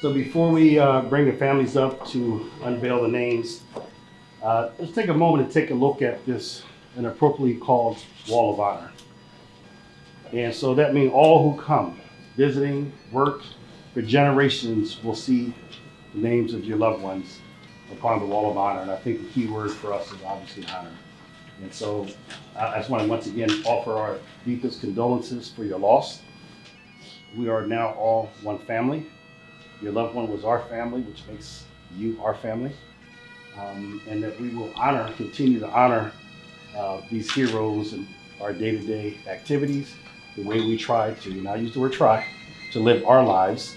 So before we uh, bring the families up to unveil the names, uh, let's take a moment to take a look at this inappropriately called Wall of Honor. And so that means all who come, visiting, work, for generations will see the names of your loved ones upon the Wall of Honor. And I think the key word for us is obviously honor. And so I I just want to once again offer our deepest condolences for your loss. We are now all one family. Your loved one was our family, which makes you our family. Um, and that we will honor, continue to honor uh, these heroes in our day-to-day activities, the way we try to, and I use the word try, to live our lives,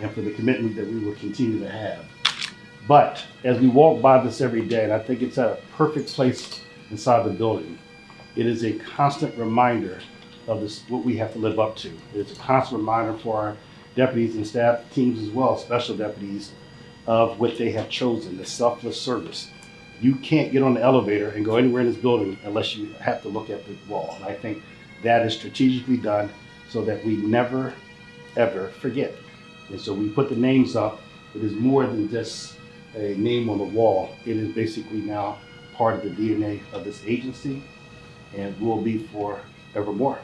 and for the commitment that we will continue to have. But as we walk by this every day, and I think it's at a perfect place inside the building, it is a constant reminder of this, what we have to live up to. It's a constant reminder for our deputies and staff teams as well, special deputies, of what they have chosen, the selfless service. You can't get on the elevator and go anywhere in this building unless you have to look at the wall. And I think that is strategically done so that we never, ever forget. And so we put the names up. It is more than just a name on the wall. It is basically now part of the DNA of this agency and will be forevermore.